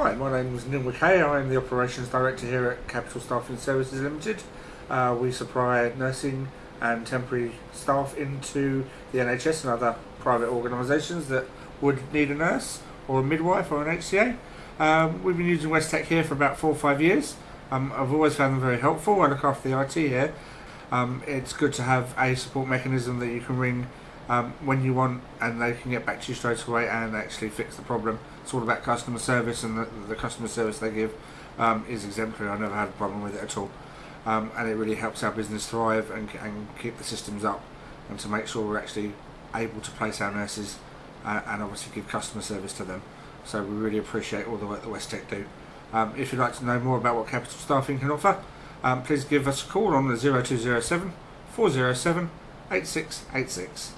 Hi, my name is Neil McKay. I am the Operations Director here at Capital Staffing Services Limited. Uh, we supply nursing and temporary staff into the NHS and other private organisations that would need a nurse or a midwife or an HCA. Um, we've been using Westech here for about four or five years. Um, I've always found them very helpful. I look after the IT here. Um, it's good to have a support mechanism that you can ring um, when you want and they can get back to you straight away and actually fix the problem. It's all about customer service and the, the customer service they give um, is exemplary. I never had a problem with it at all. Um, and it really helps our business thrive and, and keep the systems up and to make sure we're actually able to place our nurses uh, and obviously give customer service to them. So we really appreciate all the work that West Tech do. Um, if you'd like to know more about what Capital Staffing can offer, um, please give us a call on the 0207 407 8686.